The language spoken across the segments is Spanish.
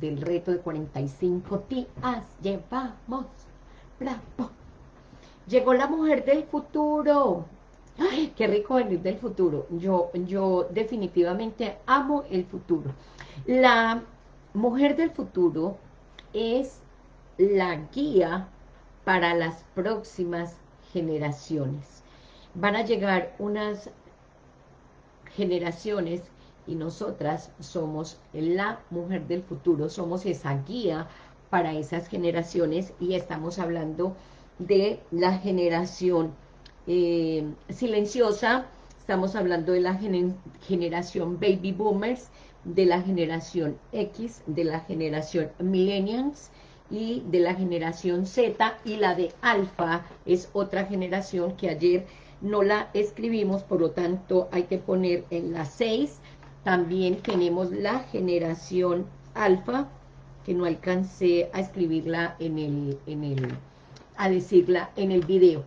del reto de 45 días. Llevamos, bravo. Llegó la mujer del futuro. ¡Ay, qué rico venir del futuro! Yo, yo definitivamente amo el futuro. La mujer del futuro es la guía para las próximas generaciones. Van a llegar unas generaciones y nosotras somos la mujer del futuro, somos esa guía para esas generaciones y estamos hablando de la generación eh, silenciosa, estamos hablando de la generación baby boomers, de la generación X, de la generación millennials y de la generación Z y la de alfa es otra generación que ayer no la escribimos, por lo tanto hay que poner en la 6. También tenemos la generación alfa, que no alcancé a escribirla en el, en el a decirla en el video.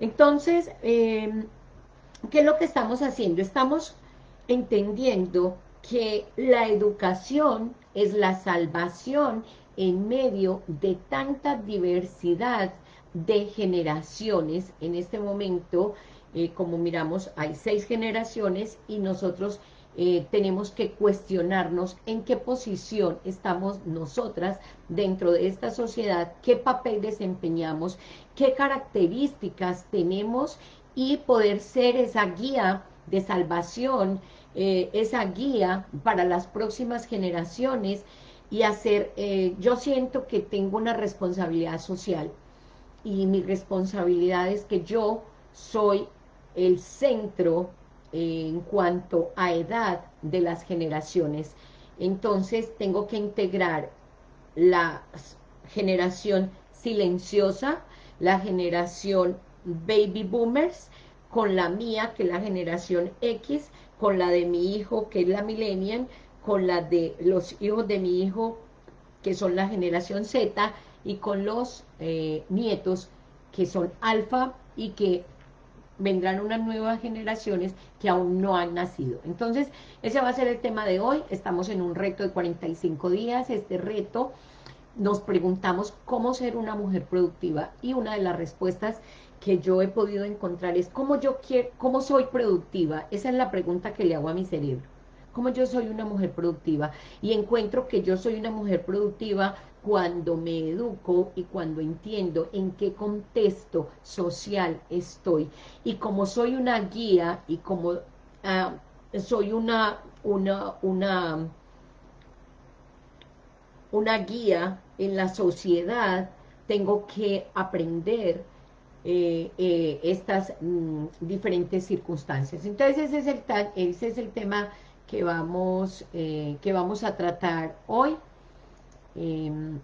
Entonces, em, ¿qué es lo que estamos haciendo? Estamos entendiendo que la educación es la salvación en medio de tanta diversidad de generaciones. En este momento, eh, como miramos, hay seis generaciones y nosotros eh, tenemos que cuestionarnos en qué posición estamos nosotras dentro de esta sociedad, qué papel desempeñamos, qué características tenemos y poder ser esa guía de salvación, eh, esa guía para las próximas generaciones y hacer, eh, yo siento que tengo una responsabilidad social y mi responsabilidad es que yo soy el centro en cuanto a edad de las generaciones. Entonces tengo que integrar la generación silenciosa, la generación baby boomers, con la mía, que es la generación X, con la de mi hijo, que es la millennial, con la de los hijos de mi hijo, que son la generación Z, y con los eh, nietos, que son alfa, y que vendrán unas nuevas generaciones que aún no han nacido. Entonces, ese va a ser el tema de hoy. Estamos en un reto de 45 días. Este reto nos preguntamos cómo ser una mujer productiva y una de las respuestas que yo he podido encontrar es cómo yo quiero, cómo soy productiva. Esa es la pregunta que le hago a mi cerebro. ¿Cómo yo soy una mujer productiva? Y encuentro que yo soy una mujer productiva cuando me educo y cuando entiendo en qué contexto social estoy. Y como soy una guía y como ah, soy una, una, una, una guía en la sociedad, tengo que aprender eh, eh, estas mm, diferentes circunstancias. Entonces ese es el, ese es el tema que vamos, eh, que vamos a tratar hoy. Em,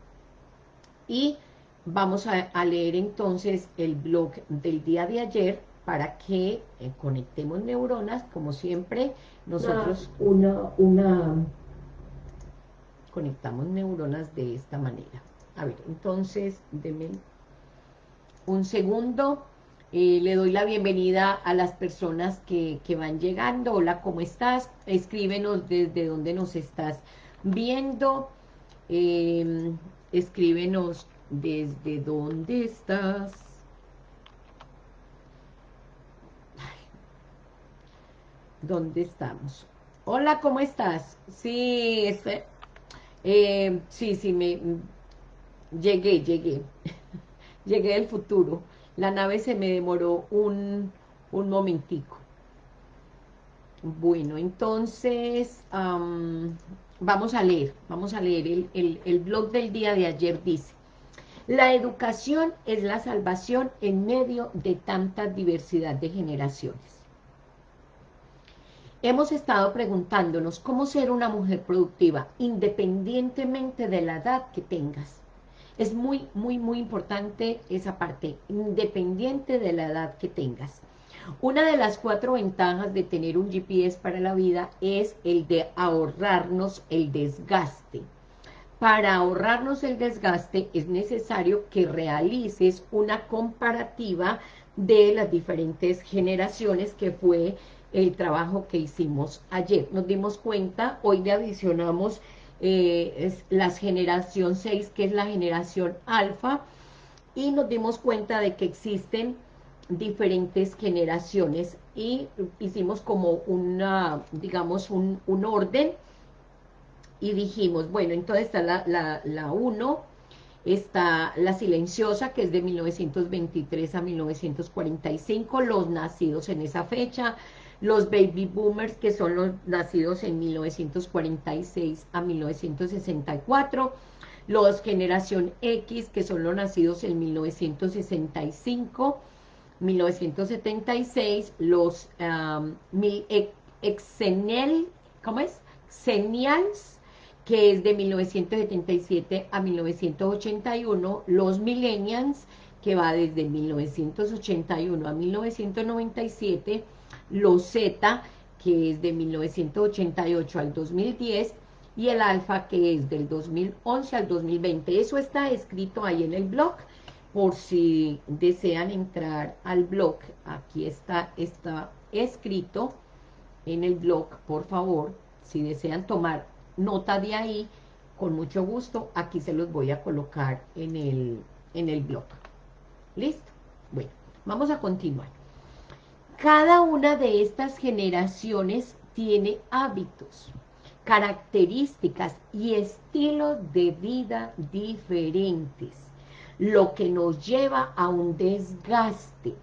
y vamos a, leer entonces el blog del día de ayer para que eh, conectemos neuronas, como siempre, nosotros una, una, conectamos neuronas de esta manera. A ver, entonces, denme un segundo, eh, le doy la bienvenida a las personas que, que van llegando. Hola, ¿cómo estás? Escríbenos desde donde nos estás viendo. Eh, escríbenos desde dónde estás. ¿Dónde estamos? Hola, ¿cómo estás? Sí, este, eh, sí, sí, me llegué, llegué. llegué del futuro. La nave se me demoró un, un momentico. Bueno, entonces, vamos a leer, vamos a leer el, el, blog del día de ayer, dice, la educación es la salvación en medio de tanta diversidad de generaciones. Hemos estado preguntándonos cómo ser una mujer productiva, independientemente de la edad que tengas. Es muy, muy, muy importante esa parte, independiente de la edad que tengas. Una de las cuatro ventajas de tener un GPS para la vida es el de ahorrarnos el desgaste. Para ahorrarnos el desgaste es necesario que realices una comparativa de las diferentes generaciones que fue el trabajo que hicimos ayer. Nos dimos cuenta, hoy le adicionamos eh, es la generación 6, que es la generación alfa, y nos dimos cuenta de que existen diferentes generaciones y hicimos como una, digamos, un, orden y dijimos, bueno, entonces está la 1, está la silenciosa, que es de 1923 a 1945, los nacidos en esa fecha, los baby boomers, que son los nacidos en 1946 a 1964, los generación X, que son los nacidos en 1965, 1976, los um, ¿cómo es? Xenials, que es de 1977 a 1981, los millennials, que va desde 1981 a 1997, los Z, que es de 1988 al 2010, y el alfa, que es del 2011 al 2020. Eso está escrito ahí en el blog, por si desean entrar al blog, aquí está, está escrito en el blog, por favor, si desean tomar nota de ahí, con mucho gusto, aquí se los voy a colocar en el, en el blog. ¿Listo? Bueno, vamos a continuar. Cada una de estas generaciones tiene hábitos, características y estilos de vida diferentes, lo que nos lleva a un desgaste,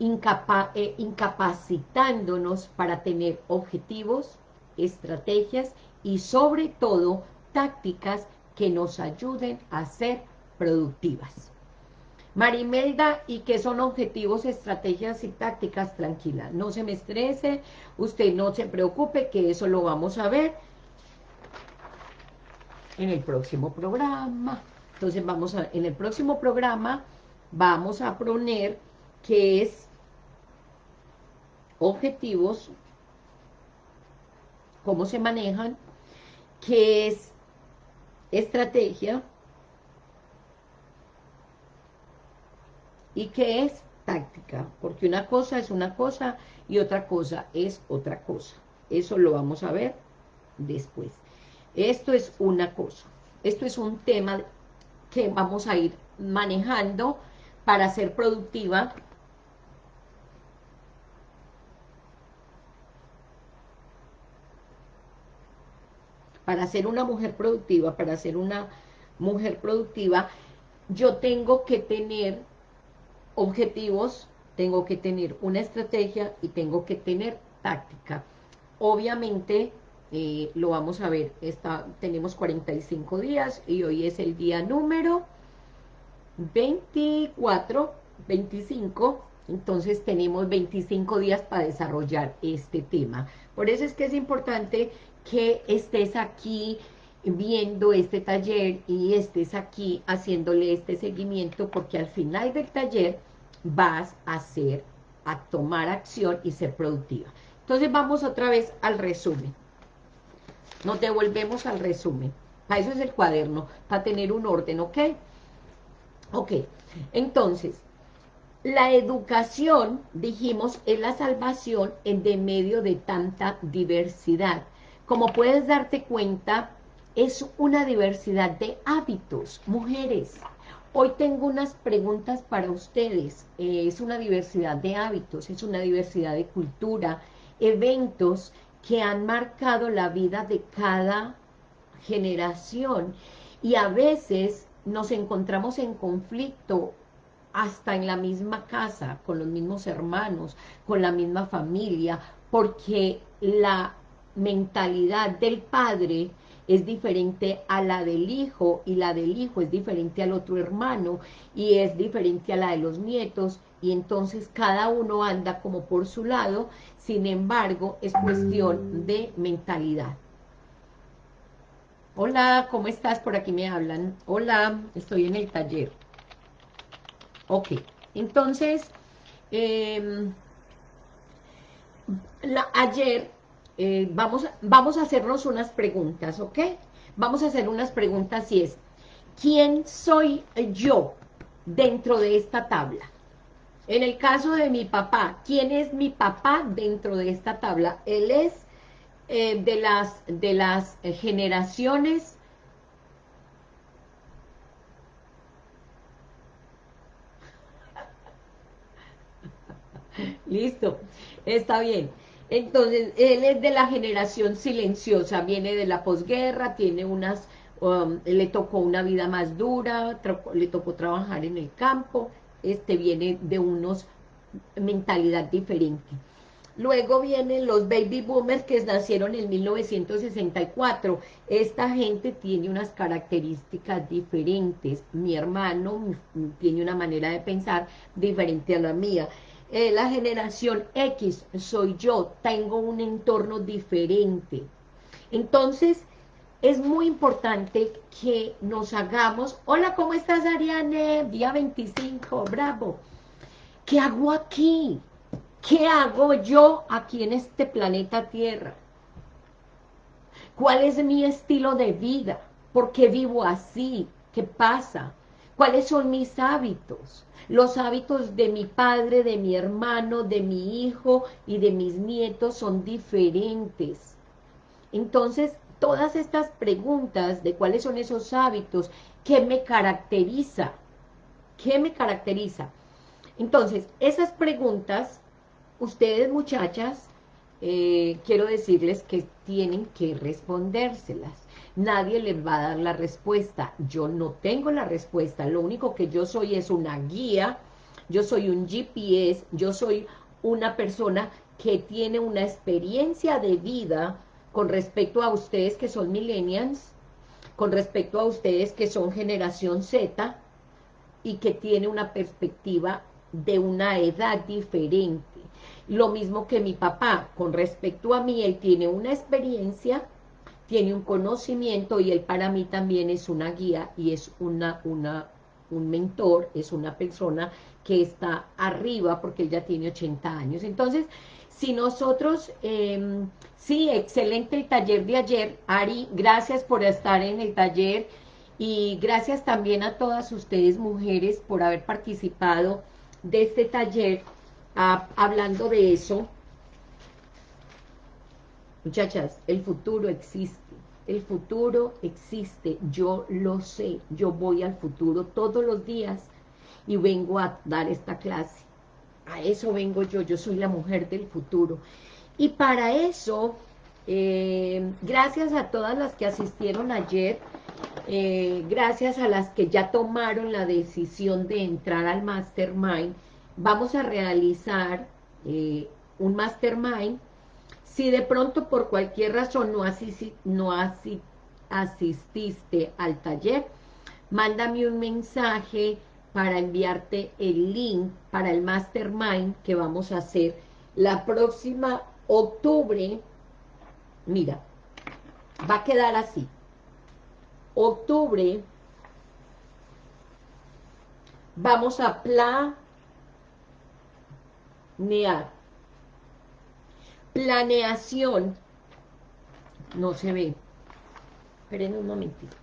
eh, incapacitándonos para tener objetivos, estrategias y sobre todo tácticas que nos ayuden a ser productivas. Marimelda, ¿y qué son objetivos, estrategias y tácticas? Tranquila, no se me estrese, usted no se preocupe, que eso lo vamos a ver en el próximo programa. Entonces vamos a, en el próximo programa vamos a poner qué es objetivos, cómo se manejan, qué es estrategia, ¿Y qué es? Táctica, porque una cosa es una cosa y otra cosa es otra cosa. Eso lo vamos a ver después. Esto es una cosa. Esto es un tema vamos a ir manejando para ser productiva para ser una mujer productiva, para ser una mujer productiva, yo tengo que tener objetivos, tengo que tener una estrategia y tengo que tener táctica. Obviamente, eh, lo vamos a ver, está, tenemos 45 días y hoy es el día número 24, 25, entonces tenemos 25 días para desarrollar este tema. Por eso es que es importante que estés aquí viendo este taller y estés aquí haciéndole este seguimiento porque al final del taller vas a hacer, a tomar acción y ser productiva. Entonces vamos otra vez al resumen. Nos devolvemos al resumen. Para eso es el cuaderno, para tener un orden, ¿ok? Ok, entonces, la educación, dijimos, es la salvación en de medio de tanta diversidad. Como puedes darte cuenta, es una diversidad de hábitos, mujeres, Hoy tengo unas preguntas para ustedes. Eh, es una diversidad de hábitos, es una diversidad de cultura, eventos que han marcado la vida de cada generación. Y a veces nos encontramos en conflicto hasta en la misma casa, con los mismos hermanos, con la misma familia, porque la mentalidad del padre es diferente a la del hijo y la del hijo es diferente al otro hermano y es diferente a la de los nietos y entonces cada uno anda como por su lado, sin embargo es cuestión de mentalidad. Hola, ¿cómo estás? Por aquí me hablan. Hola, estoy en el taller. Ok, entonces, em, ayer eh, vamos, vamos a hacernos unas preguntas, ¿ok? Vamos a hacer unas preguntas y es, ¿quién soy yo dentro de esta tabla? En el caso de mi papá, ¿quién es mi papá dentro de esta tabla? Él es eh, de las, de las generaciones Listo, está bien. Entonces, él es de la generación silenciosa, viene de la posguerra, tiene unas, um, le tocó una vida más dura, le tocó trabajar en el campo, este viene de unos mentalidad diferente. Luego vienen los baby boomers que nacieron en 1964. Esta gente tiene unas características diferentes. Mi hermano tiene una manera de pensar diferente a la mía. Eh, la generación X soy yo, tengo un entorno diferente. Entonces, es muy importante que nos hagamos, hola, ¿cómo estás Ariane? Día 25, bravo. ¿Qué hago aquí? ¿Qué hago yo aquí en este planeta Tierra? ¿Cuál es mi estilo de vida? ¿Por qué vivo así? ¿Qué pasa? ¿Cuáles son mis hábitos? Los hábitos de mi padre, de mi hermano, de mi hijo y de mis nietos son diferentes. Entonces, todas estas preguntas de cuáles son esos hábitos, ¿qué me caracteriza? ¿Qué me caracteriza? Entonces, esas preguntas, ustedes muchachas, eh, quiero decirles que tienen que respondérselas nadie les va a dar la respuesta. Yo no tengo la respuesta, lo único que yo soy es una guía, yo soy un GPS, yo soy una persona que tiene una experiencia de vida con respecto a ustedes que son millennials, con respecto a ustedes que son generación Z, y que tiene una perspectiva de una edad diferente. Lo mismo que mi papá, con respecto a mí, él tiene una experiencia tiene un conocimiento y él para mí también es una guía y es una, una, un mentor, es una persona que está arriba porque él ya tiene 80 años. Entonces, si nosotros, em, sí, excelente el taller de ayer, Ari, gracias por estar en el taller y gracias también a todas ustedes mujeres por haber participado de este taller ah, hablando de eso, Muchachas, el futuro existe, el futuro existe, yo lo sé, yo voy al futuro todos los días y vengo a dar esta clase. A eso vengo yo, yo soy la mujer del futuro. Y para eso, eh, gracias a todas las que asistieron ayer, eh, gracias a las que ya tomaron la decisión de entrar al Mastermind, vamos a realizar eh, un Mastermind si de pronto por cualquier razón no, no asististe al taller, mándame un mensaje para enviarte el link para el Mastermind que vamos a hacer la próxima octubre. Mira, va a quedar así. Octubre vamos a planear planeación, no se ve, esperen un momentito.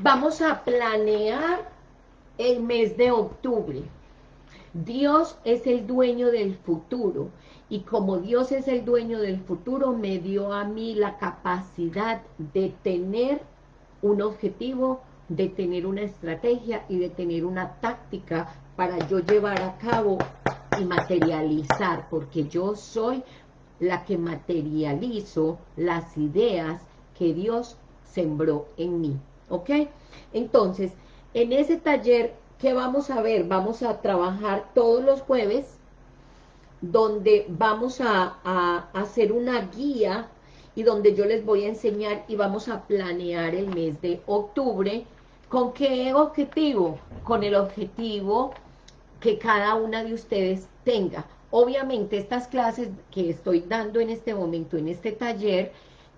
Vamos a planear el mes de octubre. Dios es el dueño del futuro y como Dios es el dueño del futuro, me dio a mí la capacidad de tener un objetivo de tener una estrategia y de tener una táctica para yo llevar a cabo y materializar, porque yo soy la que materializo las ideas que Dios sembró en mí, ¿ok? Entonces, en ese taller, ¿qué vamos a ver? Vamos a trabajar todos los jueves, donde vamos a, a hacer una guía y donde yo les voy a enseñar y vamos a planear el mes de octubre, ¿Con qué objetivo? Con el objetivo que cada una de ustedes tenga. Obviamente estas clases que estoy dando en este momento, en este taller,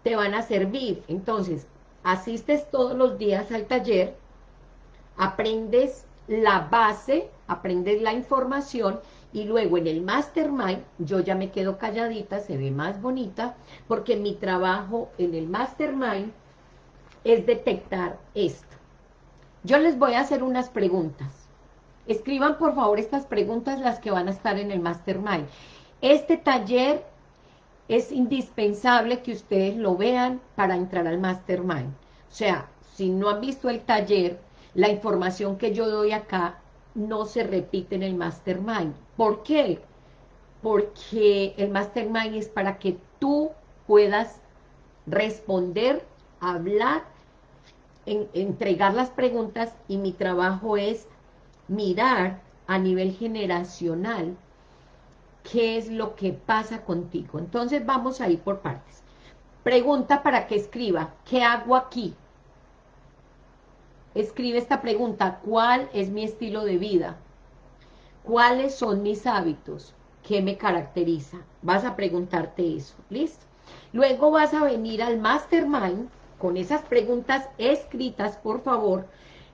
te van a servir. Entonces, asistes todos los días al taller, aprendes la base, aprendes la información y luego en el mastermind yo ya me quedo calladita, se ve más bonita, porque mi trabajo en el mastermind es detectar esto. Yo les voy a hacer unas preguntas. Escriban por favor estas preguntas, las que van a estar en el Mastermind. Este taller es indispensable que ustedes lo vean para entrar al Mastermind. O sea, si no han visto el taller, la información que yo doy acá no se repite en el Mastermind. ¿Por qué? Porque el Mastermind es para que tú puedas responder, hablar, entregar las preguntas y mi trabajo es mirar a nivel generacional qué es lo que pasa contigo. Entonces vamos a ir por partes. Pregunta para que escriba, ¿qué hago aquí? Escribe esta pregunta, ¿cuál es mi estilo de vida? ¿Cuáles son mis hábitos? ¿Qué me caracteriza? Vas a preguntarte eso, ¿listo? Luego vas a venir al Mastermind con esas preguntas escritas, por favor,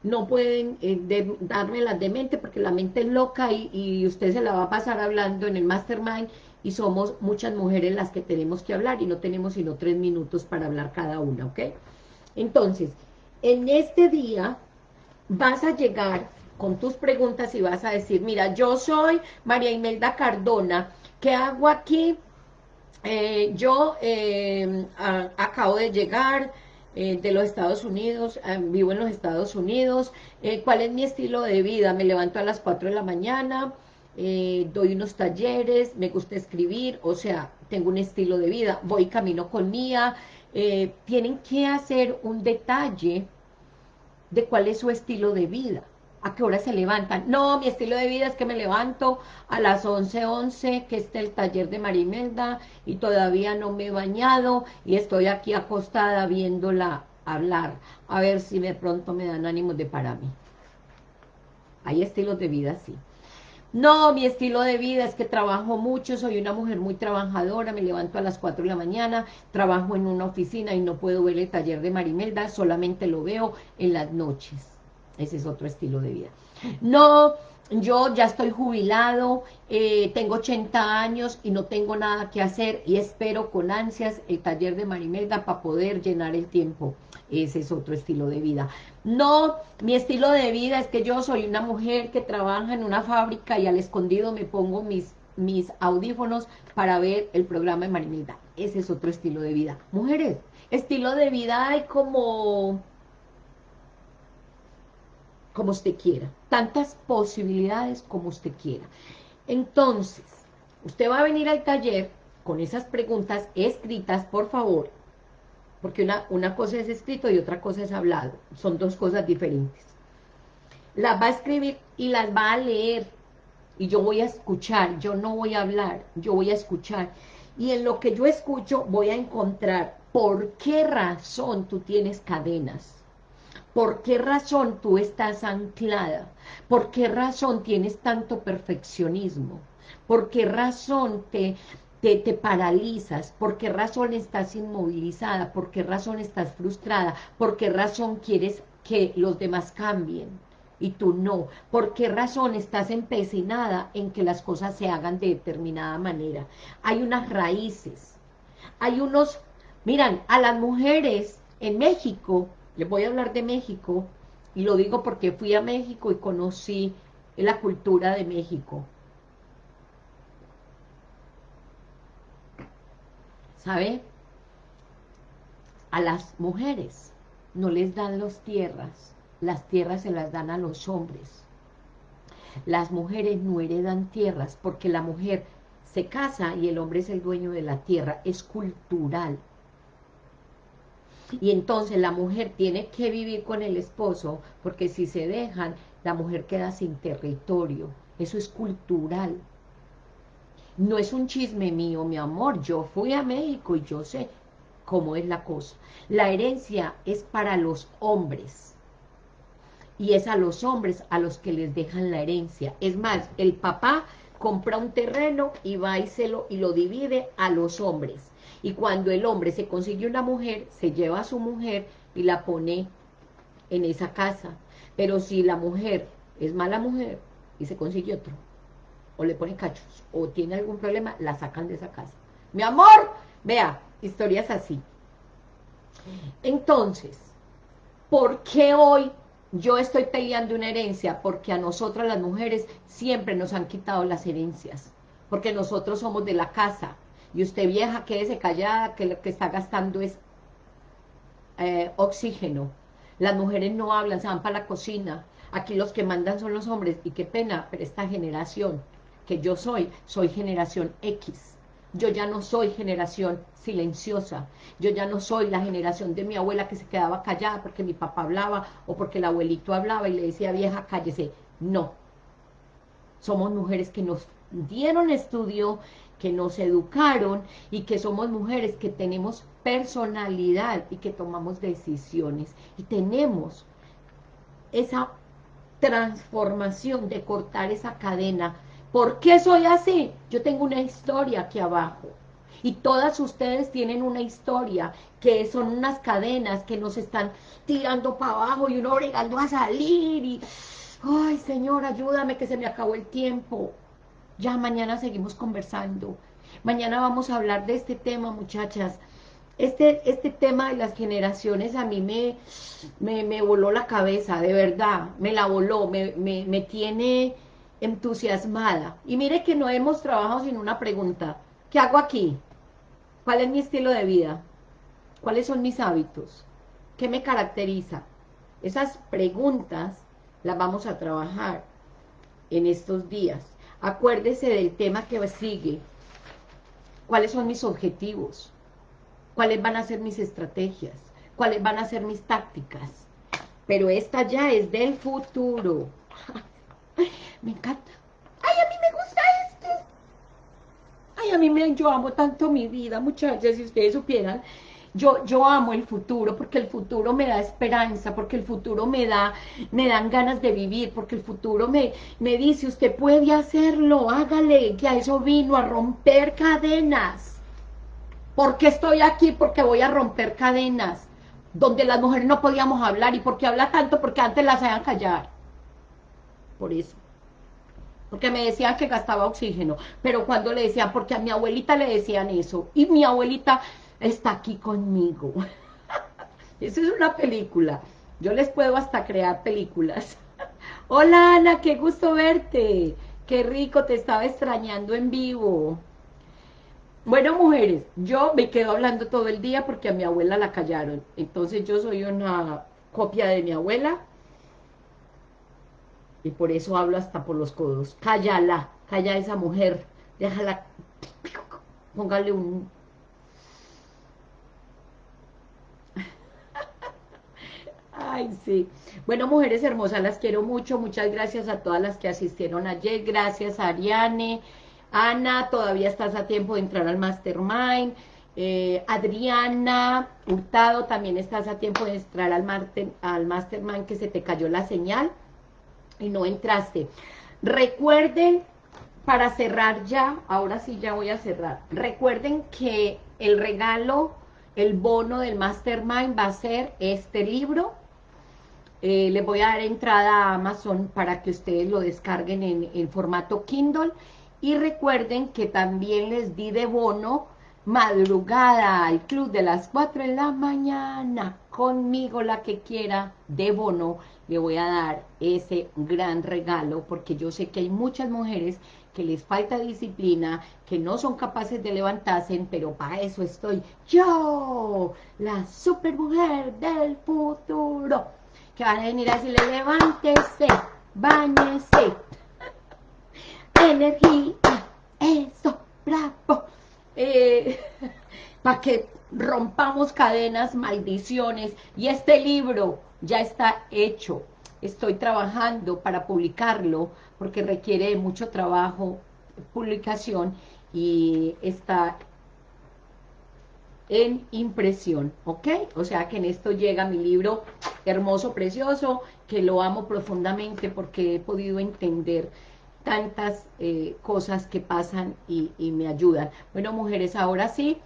no pueden eh, las de mente porque la mente es loca y, y, usted se la va a pasar hablando en el mastermind y somos muchas mujeres las que tenemos que hablar y no tenemos sino tres minutos para hablar cada una, ¿ok? Entonces, en este día vas a llegar con tus preguntas y vas a decir, mira, yo soy María Imelda Cardona, ¿qué hago aquí? Eh, yo eh, acabo de llegar, eh, de los Estados Unidos, eh, vivo en los Estados Unidos, eh, ¿cuál es mi estilo de vida? Me levanto a las 4 de la mañana, doy unos talleres, me gusta escribir, o sea, tengo un estilo de vida, voy camino con Mía, tienen que hacer un detalle de cuál es su estilo de vida, a qué hora se levantan. No, mi estilo de vida es que me levanto a las 11.11, 11, que esté el taller de Marimelda, y todavía no me he bañado, y estoy aquí acostada viéndola hablar, a ver si de pronto me dan ánimos de para mí. Hay estilos de vida así. No, mi estilo de vida es que trabajo mucho, soy una mujer muy trabajadora, me levanto a las 4 de la mañana, trabajo en una oficina y no puedo ver el taller de Marimelda, solamente lo veo en las noches. Ese es otro estilo de vida. No, yo ya estoy jubilado, eh, tengo 80 años y no tengo nada que hacer y espero con ansias el taller de Marimelda para poder llenar el tiempo. Ese es otro estilo de vida. No, mi estilo de vida es que yo soy una mujer que trabaja en una fábrica y al escondido me pongo mis, mis audífonos para ver el programa de Marimelda. Ese es otro estilo de vida. Mujeres, estilo de vida hay como como usted quiera, tantas posibilidades como usted quiera. Entonces, usted va a venir al taller con esas preguntas escritas, por favor, porque una, una cosa es escrito y otra cosa es hablado, son dos cosas diferentes. Las va a escribir y las va a leer, y yo voy a escuchar, yo no voy a hablar, yo voy a escuchar. Y en lo que yo escucho voy a encontrar por qué razón tú tienes cadenas, ¿Por qué razón tú estás anclada? ¿Por qué razón tienes tanto perfeccionismo? ¿Por qué razón te, te, te, paralizas? ¿Por qué razón estás inmovilizada? ¿Por qué razón estás frustrada? ¿Por qué razón quieres que los demás cambien? Y tú no. ¿Por qué razón estás empecinada en que las cosas se hagan de determinada manera? Hay unas raíces. Hay unos... Miran, a las mujeres en México les voy a hablar de México, y lo digo porque fui a México y conocí la cultura de México. ¿Sabe? A las mujeres no les dan las tierras, las tierras se las dan a los hombres. Las mujeres no heredan tierras porque la mujer se casa y el hombre es el dueño de la tierra, es cultural y entonces la mujer tiene que vivir con el esposo, porque si se dejan, la mujer queda sin territorio, eso es cultural. No es un chisme mío, mi amor, yo fui a México y yo sé cómo es la cosa. La herencia es para los hombres, y es a los hombres a los que les dejan la herencia. Es más, el papá compra un terreno y va y, se lo, y lo divide a los hombres y cuando el hombre se consigue una mujer, se lleva a su mujer y la pone en esa casa. Pero si la mujer es mala mujer y se consigue otro, o le pone cachos, o tiene algún problema, la sacan de esa casa. Mi amor, vea, historias así. Entonces, ¿por qué hoy yo estoy peleando una herencia porque a nosotras las mujeres siempre nos han quitado las herencias, porque nosotros somos de la casa, y usted vieja, quédese callada, que lo que está gastando es eh, oxígeno. Las mujeres no hablan, se van para la cocina. Aquí los que mandan son los hombres, y qué pena, pero esta generación que yo soy, soy generación X. Yo ya no soy generación silenciosa. Yo ya no soy la generación de mi abuela que se quedaba callada porque mi papá hablaba o porque el abuelito hablaba y le decía, vieja, cállese. No. Somos mujeres que nos dieron estudio, que nos educaron y que somos mujeres que tenemos personalidad y que tomamos decisiones. Y tenemos esa transformación de cortar esa cadena ¿Por qué soy así? Yo tengo una historia aquí abajo. Y todas ustedes tienen una historia, que son unas cadenas que nos están tirando para abajo y uno bregando a salir y... Ay, Señor, ayúdame que se me acabó el tiempo. Ya mañana seguimos conversando. Mañana vamos a hablar de este tema, muchachas. Este, este tema de las generaciones a mí me, me, voló la cabeza, de verdad. Me la voló, me, me, me tiene entusiasmada. Y mire que no hemos trabajado sin una pregunta. ¿Qué hago aquí? ¿Cuál es mi estilo de vida? ¿Cuáles son mis hábitos? ¿Qué me caracteriza? Esas preguntas las vamos a trabajar en estos días. Acuérdese del tema que sigue. ¿Cuáles son mis objetivos? ¿Cuáles van a ser mis estrategias? ¿Cuáles van a ser mis tácticas? Pero esta ya es del futuro. Me encanta. Ay, a mí me gusta esto. Ay, a mí me, yo amo tanto mi vida, muchachas, si ustedes supieran. Yo, yo amo el futuro, porque el futuro me da esperanza, porque el futuro me da, me dan ganas de vivir, porque el futuro me, me dice, usted puede hacerlo, hágale, que a eso vino, a romper cadenas. ¿Por qué estoy aquí? Porque voy a romper cadenas, donde las mujeres no podíamos hablar, y porque habla tanto, porque antes las hacían callar. Por eso porque me decían que gastaba oxígeno, pero cuando le decían, porque a mi abuelita le decían eso, y mi abuelita está aquí conmigo. Eso es una película, yo les puedo hasta crear películas. Hola Ana, qué gusto verte, qué rico, te estaba extrañando en vivo. Bueno, mujeres, yo me quedo hablando todo el día porque a mi abuela la callaron, entonces yo soy una copia de mi abuela, y por eso hablo hasta por los codos. Cállala, calla a esa mujer, déjala, póngale un... Ay, sí. Bueno, mujeres hermosas, las quiero mucho. Muchas gracias a todas las que asistieron ayer. Gracias, Ariane. Ana, todavía estás a tiempo de entrar al Mastermind. Eh, Adriana Hurtado, también estás a tiempo de entrar al, al Mastermind que se te cayó la señal y no entraste. Recuerden, para cerrar ya, ahora sí ya voy a cerrar, recuerden que el regalo, el bono del Mastermind va a ser este libro, eh, les voy a dar entrada a Amazon para que ustedes lo descarguen en, en formato Kindle, y recuerden que también les di de bono madrugada al club de las 4 de la mañana, conmigo la que quiera, de bono, le voy a dar ese gran regalo, porque yo sé que hay muchas mujeres que les falta disciplina, que no son capaces de levantarse, pero para eso estoy yo, la super mujer del futuro, que van a venir a decirle, levántese, bañese, energía, eso, bravo, eh, para que rompamos cadenas, maldiciones, y este libro ya está hecho, estoy trabajando para publicarlo, porque requiere mucho trabajo, publicación, y está en impresión, ¿ok? O sea que en esto llega mi libro hermoso, precioso, que lo amo profundamente porque he podido entender tantas eh, cosas que pasan y, me ayudan. Bueno, mujeres, ahora sí,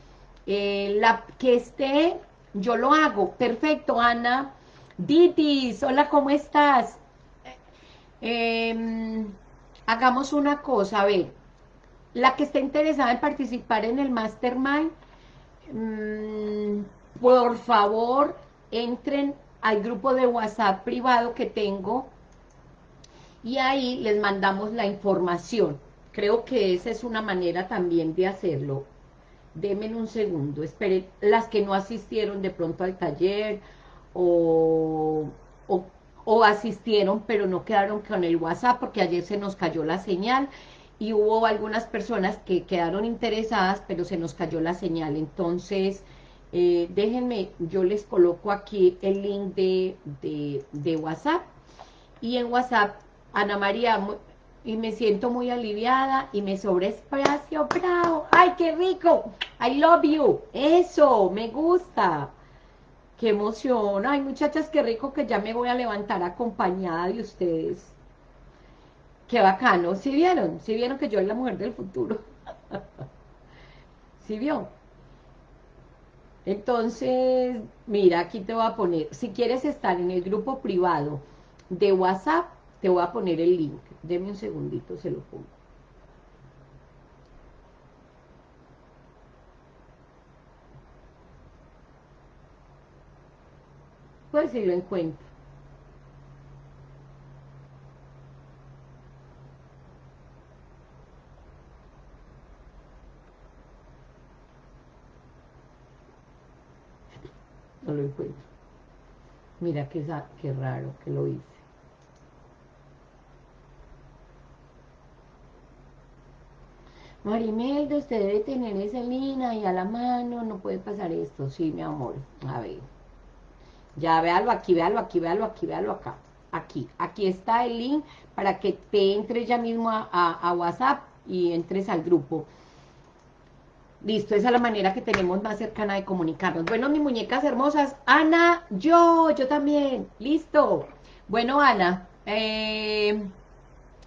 eh, la que esté, yo lo hago. Perfecto, Ana. Ditis, hola, ¿cómo estás? Em, hagamos una cosa, a ver, la que esté interesada en participar en el Mastermind, mm, por favor, entren al grupo de WhatsApp privado que tengo y ahí les mandamos la información. Creo que esa es una manera también de hacerlo. Denme un segundo, esperen, las que no asistieron de pronto al taller o, o asistieron pero no quedaron con el WhatsApp porque ayer se nos cayó la señal y hubo algunas personas que quedaron interesadas pero se nos cayó la señal. Entonces, eh, déjenme, yo les coloco aquí el link de, de, WhatsApp y en WhatsApp, Ana María, y me siento muy aliviada y me sobra espacio, bravo, ay, qué rico, I love you, eso, me gusta, qué emoción, ay, muchachas, qué rico que ya me voy a levantar acompañada de ustedes, qué bacano, ¿sí vieron? ¿Sí vieron que yo soy la mujer del futuro? ¿Sí vio? Entonces, mira, aquí te voy a poner, si quieres estar en el grupo privado de WhatsApp, te voy a poner el link. Deme un segundito, se lo pongo. Pues si lo encuentro. no lo encuentro. Mira qué, qué raro que lo hice. Marimelda, usted debe tener esa lina y a la mano, no puede pasar esto. Sí, mi amor, a ver. Ya, véalo aquí, véalo aquí, véalo aquí, véalo acá. Aquí, aquí está el link para que te entres ya mismo a WhatsApp y entres al grupo. Listo, esa es la manera que tenemos más cercana de comunicarnos. Bueno, mis muñecas hermosas, Ana, yo, yo también, listo. Bueno, Ana, eh,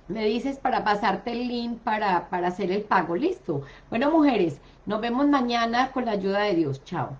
me dices para pasarte el link para, para hacer el pago, listo. Bueno, mujeres, nos vemos mañana con la ayuda de Dios, chao.